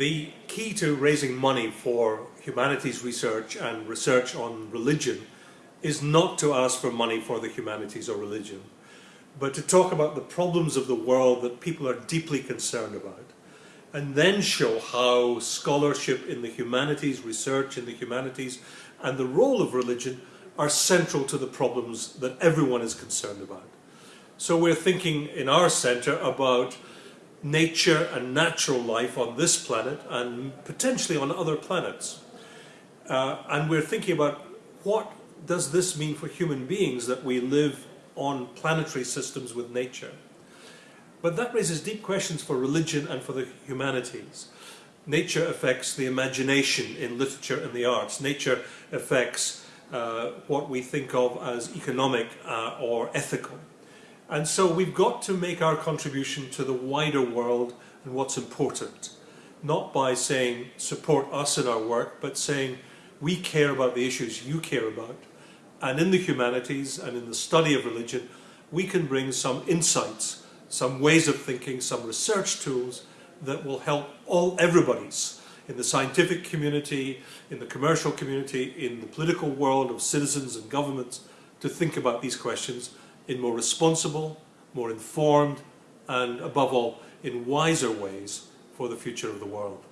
The key to raising money for humanities research and research on religion is not to ask for money for the humanities or religion, but to talk about the problems of the world that people are deeply concerned about, and then show how scholarship in the humanities, research in the humanities, and the role of religion are central to the problems that everyone is concerned about. So we're thinking in our centre about nature and natural life on this planet and potentially on other planets. Uh, and we're thinking about what does this mean for human beings that we live on planetary systems with nature. But that raises deep questions for religion and for the humanities. Nature affects the imagination in literature and the arts. Nature affects uh, what we think of as economic uh, or ethical. And so we've got to make our contribution to the wider world and what's important. Not by saying support us in our work, but saying we care about the issues you care about. And in the humanities and in the study of religion, we can bring some insights, some ways of thinking, some research tools that will help all everybody's in the scientific community, in the commercial community, in the political world of citizens and governments to think about these questions in more responsible, more informed, and above all, in wiser ways for the future of the world.